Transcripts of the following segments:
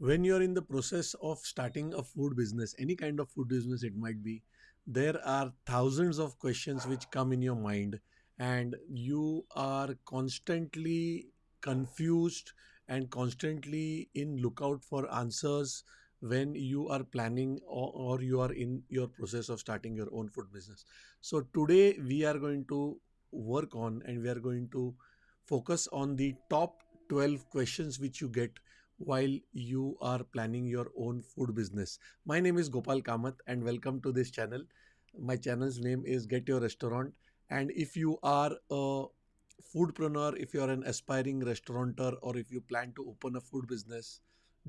when you're in the process of starting a food business, any kind of food business it might be, there are thousands of questions which come in your mind, and you are constantly confused and constantly in lookout for answers when you are planning or, or you are in your process of starting your own food business. So, today we are going to work on and we are going to focus on the top 12 questions which you get while you are planning your own food business. My name is Gopal Kamath and welcome to this channel. My channel's name is Get Your Restaurant. And if you are a foodpreneur, if you are an aspiring restaurateur, or if you plan to open a food business,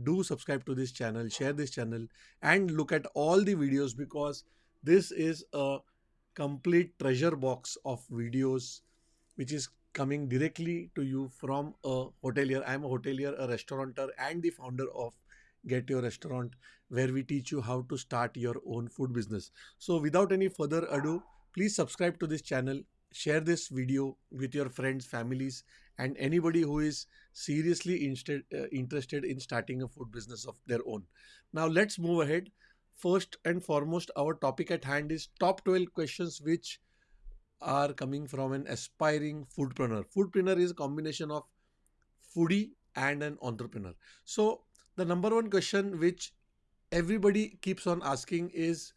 do subscribe to this channel, share this channel, and look at all the videos because this is a complete treasure box of videos which is coming directly to you from a hotelier. I am a hotelier, a restaurateur, and the founder of Get Your Restaurant, where we teach you how to start your own food business. So, without any further ado, please subscribe to this channel, share this video with your friends, families, and anybody who is seriously instead, uh, interested in starting a food business of their own. Now, let's move ahead. First and foremost, our topic at hand is top 12 questions which are coming from an aspiring foodpreneur. Foodpreneur is a combination of foodie and an entrepreneur. So the number one question which everybody keeps on asking is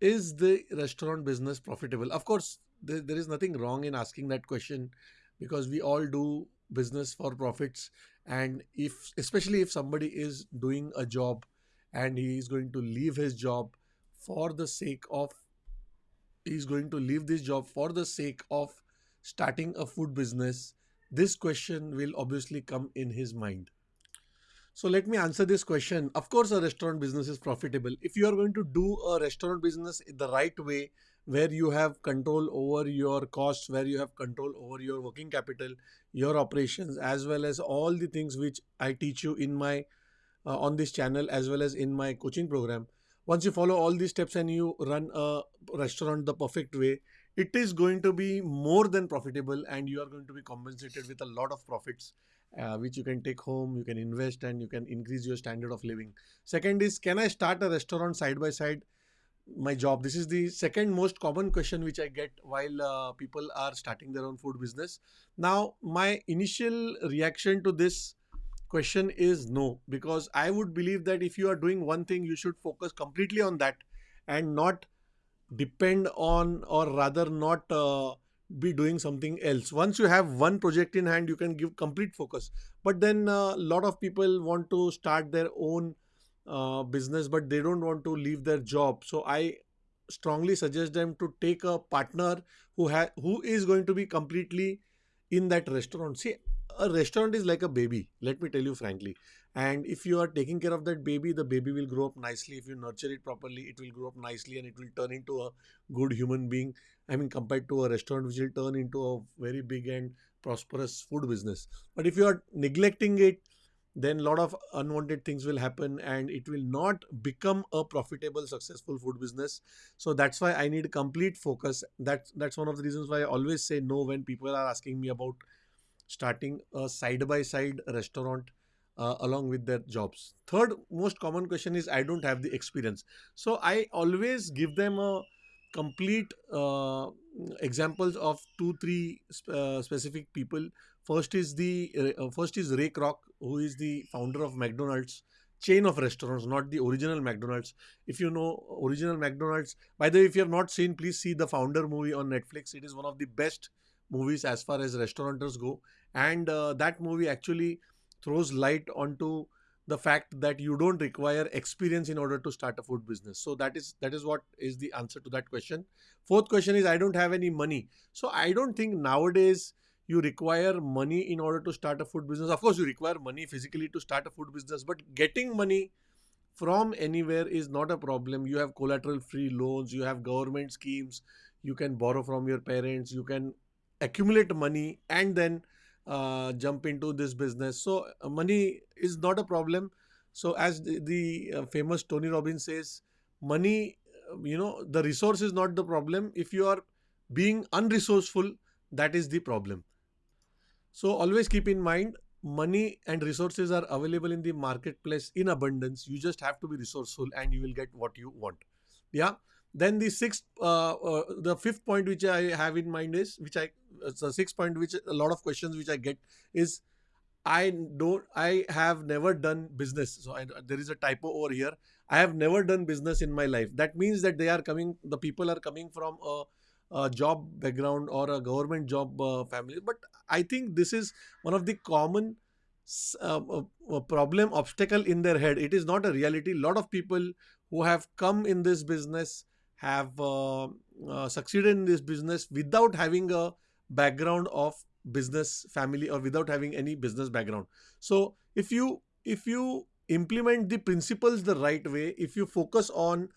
is the restaurant business profitable of course there, there is nothing wrong in asking that question because we all do business for profits and if especially if somebody is doing a job and he is going to leave his job for the sake of is going to leave this job for the sake of starting a food business, this question will obviously come in his mind. So let me answer this question. Of course, a restaurant business is profitable. If you are going to do a restaurant business in the right way, where you have control over your costs, where you have control over your working capital, your operations, as well as all the things which I teach you in my uh, on this channel as well as in my coaching program, once you follow all these steps and you run a restaurant the perfect way it is going to be more than profitable and you are going to be compensated with a lot of profits uh, which you can take home you can invest and you can increase your standard of living. Second is can i start a restaurant side by side? My job. This is the second most common question which i get while uh, people are starting their own food business. Now my initial reaction to this question is no because i would believe that if you are doing one thing you should focus completely on that and not depend on or rather not uh, be doing something else. Once you have one project in hand you can give complete focus. But then a uh, lot of people want to start their own uh, business but they don't want to leave their job. So i strongly suggest them to take a partner who ha- who is going to be completely in that restaurant. See a restaurant is like a baby let me tell you frankly. And if you are taking care of that baby the baby will grow up nicely. If you nurture it properly it will grow up nicely and it will turn into a good human being i mean compared to a restaurant which will turn into a very big and prosperous food business. But if you are neglecting it then a lot of unwanted things will happen and it will not become a profitable successful food business. So that's why i need complete focus. That's that's one of the reasons why i always say no when people are asking me about starting a side by side restaurant uh, along with their jobs. Third most common question is I don't have the experience. So I always give them a complete uh, examples of two three uh, specific people. First is the uh, first is Ray Kroc, who is the founder of McDonald's chain of restaurants, not the original McDonald's. If you know original McDonald's, by the way, if you have not seen, please see the Founder movie on Netflix. It is one of the best movies as far as restaurateurs go. And uh, that movie actually throws light onto the fact that you don't require experience in order to start a food business. So that is that is what is the answer to that question. Fourth question is i don't have any money. So i don't think nowadays you require money in order to start a food business. Of course you require money physically to start a food business but getting money from anywhere is not a problem. You have collateral free loans you have government schemes you can borrow from your parents you can accumulate money and then uh, jump into this business. So uh, money is not a problem. So as the, the uh, famous Tony Robbins says, money, uh, you know, the resource is not the problem. If you are being unresourceful, that is the problem. So always keep in mind money and resources are available in the marketplace in abundance you just have to be resourceful and you will get what you want yeah then the sixth uh, uh, the fifth point which i have in mind is which i the sixth point which a lot of questions which i get is i don't i have never done business. So I, there is a typo over here. I have never done business in my life. That means that they are coming the people are coming from a a job background or a government job uh, family. But i think this is one of the common uh, uh, problem obstacle in their head. It is not a reality. A lot of people who have come in this business have uh, uh, succeeded in this business without having a background of business family or without having any business background so if you if you implement the principles the right way if you focus on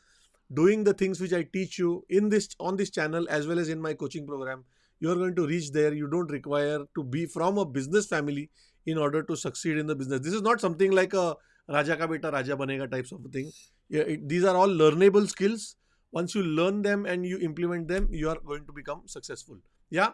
doing the things which I teach you in this on this channel as well as in my coaching program, you are going to reach there. You don't require to be from a business family in order to succeed in the business. This is not something like a Raja ka beta Raja banega types of thing. It, these are all learnable skills. Once you learn them and you implement them, you are going to become successful. Yeah.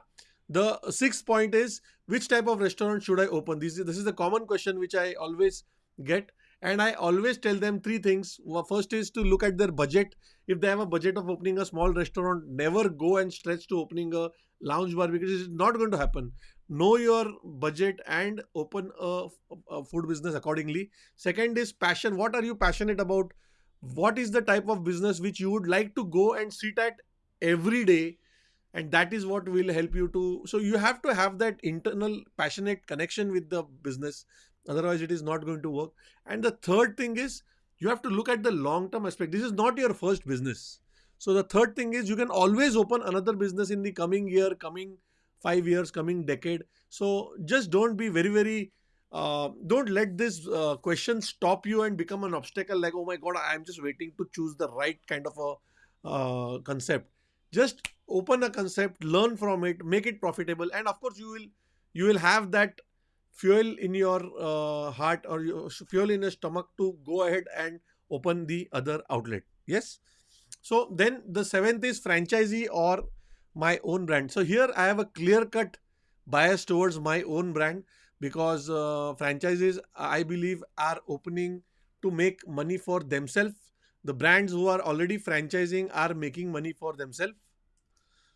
The sixth point is which type of restaurant should I open? This is this is the common question which I always get and I always tell them three things. First is to look at their budget. If they have a budget of opening a small restaurant, never go and stretch to opening a lounge bar because it's not going to happen. Know your budget and open a, a food business accordingly. Second is passion. What are you passionate about? What is the type of business which you would like to go and sit at every day? And that is what will help you to so you have to have that internal passionate connection with the business otherwise it is not going to work. And the third thing is you have to look at the long term aspect. This is not your first business. So the third thing is you can always open another business in the coming year coming 5 years coming decade. So just don't be very very uh, don't let this uh, question stop you and become an obstacle like oh my god i'm just waiting to choose the right kind of a uh, concept. Just open a concept learn from it make it profitable and of course you will you will have that fuel in your uh, heart or your fuel in your stomach to go ahead and open the other outlet. Yes. So then the seventh is franchisee or my own brand. So here I have a clear cut bias towards my own brand because uh, franchises I believe are opening to make money for themselves. The brands who are already franchising are making money for themselves.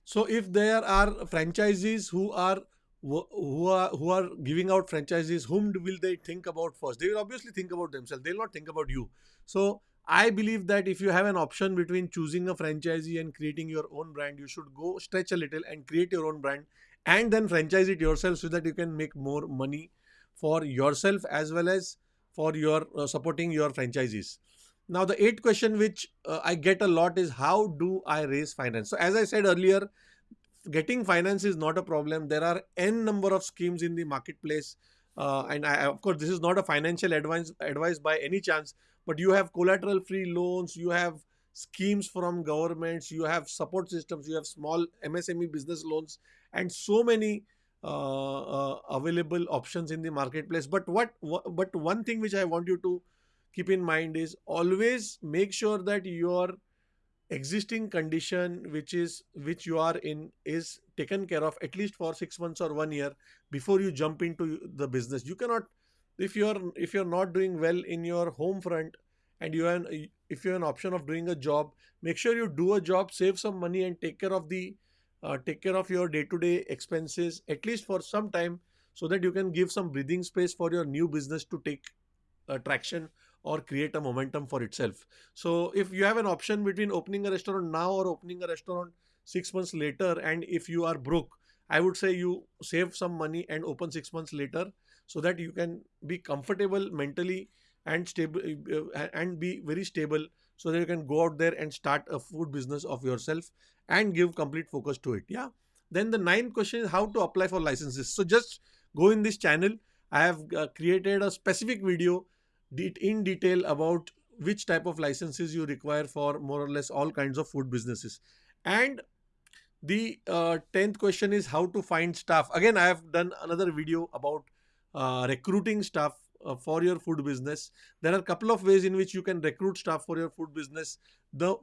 So if there are franchisees who are who are who are giving out franchises whom will they think about first? They will obviously think about themselves. They will not think about you. So i believe that if you have an option between choosing a franchisee and creating your own brand you should go stretch a little and create your own brand and then franchise it yourself so that you can make more money for yourself as well as for your uh, supporting your franchisees now the eighth question which uh, i get a lot is how do i raise finance so as i said earlier getting finance is not a problem. There are n number of schemes in the marketplace, uh, and I, of course, this is not a financial advice advice by any chance. But you have collateral free loans, you have schemes from governments, you have support systems, you have small MSME business loans, and so many uh, uh, available options in the marketplace. But what, what but one thing which I want you to keep in mind is always make sure that your existing condition which is which you are in is taken care of at least for 6 months or 1 year before you jump into the business. You cannot if you're if you're not doing well in your home front and you have if you have an option of doing a job make sure you do a job save some money and take care of the uh, take care of your day to day expenses at least for some time so that you can give some breathing space for your new business to take uh, traction or create a momentum for itself. So if you have an option between opening a restaurant now or opening a restaurant six months later, and if you are broke, I would say you save some money and open six months later so that you can be comfortable mentally and stable uh, and be very stable so that you can go out there and start a food business of yourself and give complete focus to it. Yeah. Then the ninth question is how to apply for licenses. So just go in this channel. I have uh, created a specific video in detail about which type of licenses you require for more or less all kinds of food businesses. And the uh, 10th question is how to find staff. Again, I have done another video about uh, recruiting staff uh, for your food business. There are a couple of ways in which you can recruit staff for your food business. The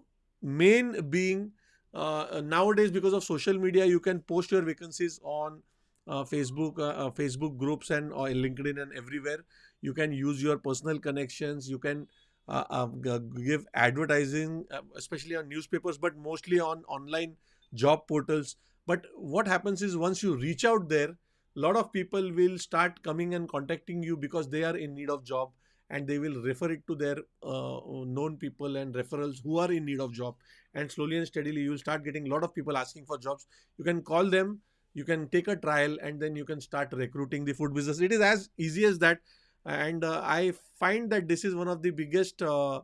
main being uh, nowadays because of social media, you can post your vacancies on uh, Facebook, uh, uh, Facebook groups and or LinkedIn and everywhere. You can use your personal connections. You can uh, uh, give advertising, uh, especially on newspapers, but mostly on online job portals. But what happens is once you reach out there, a lot of people will start coming and contacting you because they are in need of job and they will refer it to their uh, known people and referrals who are in need of job and slowly and steadily you will start getting a lot of people asking for jobs you can call them you can take a trial and then you can start recruiting the food business. It is as easy as that. And uh, i find that this is one of the biggest uh,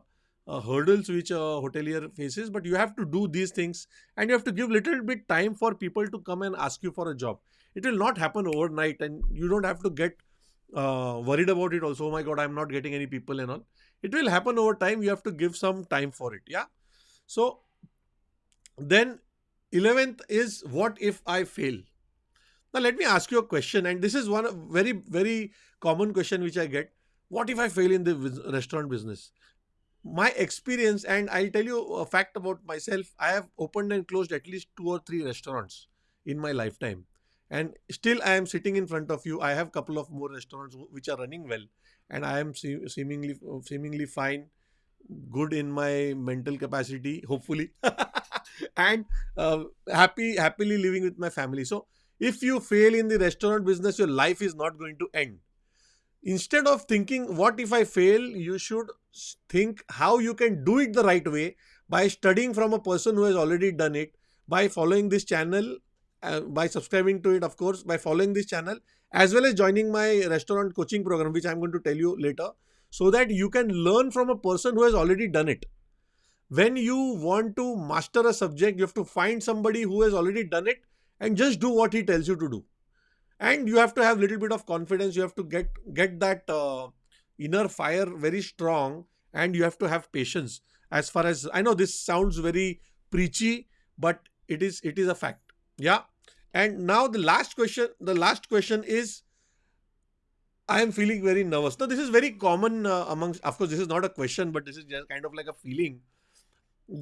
uh, hurdles which a hotelier faces but you have to do these things and you have to give little bit time for people to come and ask you for a job. It will not happen overnight and you don't have to get uh, worried about it also oh my god i'm not getting any people and all. It will happen over time. You have to give some time for it. Yeah? So then 11th is what if i fail now let me ask you a question and this is one very very common question which i get. What if i fail in the restaurant business? My experience and i'll tell you a fact about myself i have opened and closed at least two or three restaurants in my lifetime. And still i am sitting in front of you. I have a couple of more restaurants which are running well and i am se- seemingly seemingly fine good in my mental capacity hopefully. And uh, happy happily living with my family. So if you fail in the restaurant business your life is not going to end. Instead of thinking what if i fail? you should think how you can do it the right way by studying from a person who has already done it by following this channel uh, by subscribing to it of course by following this channel as well as joining my restaurant coaching program which i'm going to tell you later so that you can learn from a person who has already done it. When you want to master a subject you have to find somebody who has already done it and just do what he tells you to do. And you have to have a little bit of confidence. You have to get get that uh, inner fire very strong and you have to have patience. As far as i know this sounds very preachy but it is it is a fact. Yeah. And now the last question the last question is i am feeling very nervous. Now this is very common uh, amongst of course this is not a question but this is just kind of like a feeling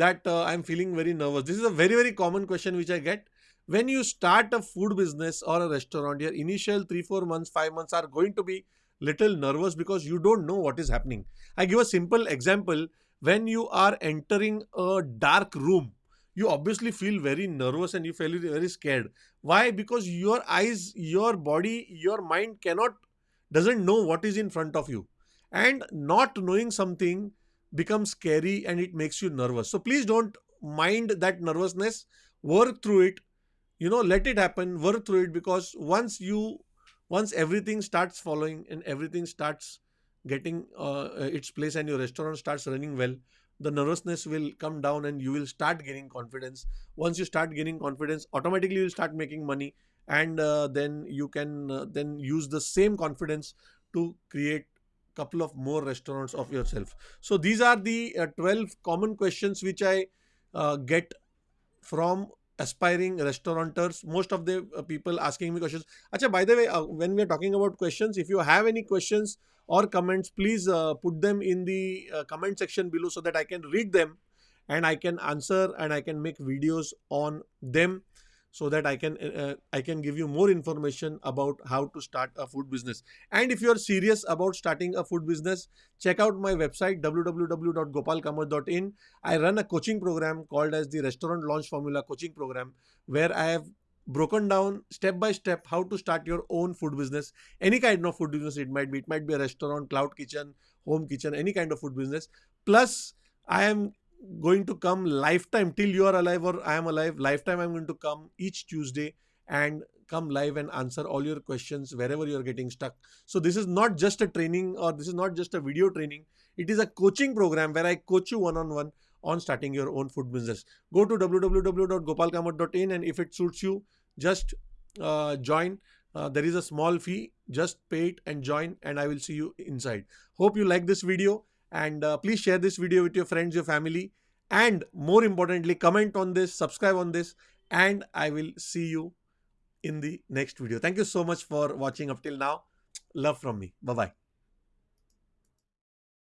that uh, i'm feeling very nervous. This is a very very common question which i get when you start a food business or a restaurant your initial 3 4 months 5 months are going to be little nervous because you don't know what is happening. I give a simple example. When you are entering a dark room you obviously feel very nervous and you feel very scared. Why? Because your eyes your body your mind cannot doesn't know what is in front of you. And not knowing something becomes scary and it makes you nervous. So please don't mind that nervousness. Work through it you know let it happen work through it because once you once everything starts following and everything starts getting uh, its place and your restaurant starts running well the nervousness will come down and you will start gaining confidence. Once you start gaining confidence automatically you'll start making money and uh, then you can uh, then use the same confidence to create a couple of more restaurants of yourself. So these are the uh, 12 common questions which i uh, get from aspiring restaurateurs most of the uh, people asking me questions. Acha, by the way uh, when we are talking about questions if you have any questions or comments please uh, put them in the uh, comment section below so that i can read them and i can answer and i can make videos on them so that i can uh, i can give you more information about how to start a food business. And if you are serious about starting a food business check out my website www.gopalkamath.in i run a coaching program called as the restaurant launch formula coaching program where i have broken down step by step how to start your own food business. Any kind of food business it might be. It might be a restaurant cloud kitchen home kitchen any kind of food business. Plus i am going to come lifetime till you are alive or I am alive. Lifetime, I'm going to come each Tuesday and come live and answer all your questions wherever you're getting stuck. So, this is not just a training or this is not just a video training. It is a coaching program where I coach you one on one on starting your own food business. Go to www.gopalkamath.in and if it suits you, just uh, join. Uh, there is a small fee. Just pay it and join, and I will see you inside. Hope you like this video and uh, please share this video with your friends your family. And more importantly comment on this subscribe on this. And i will see you in the next video. Thank you so much for watching up till now. Love from me. Bye bye